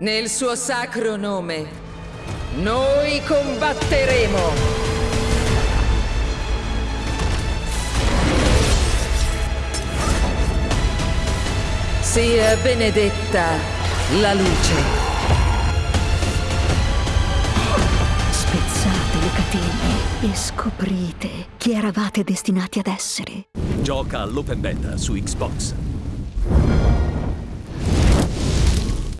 Nel suo sacro nome, noi combatteremo! Sia benedetta la luce. Spezzate le catene e scoprite chi eravate destinati ad essere. Gioca all'open beta su Xbox.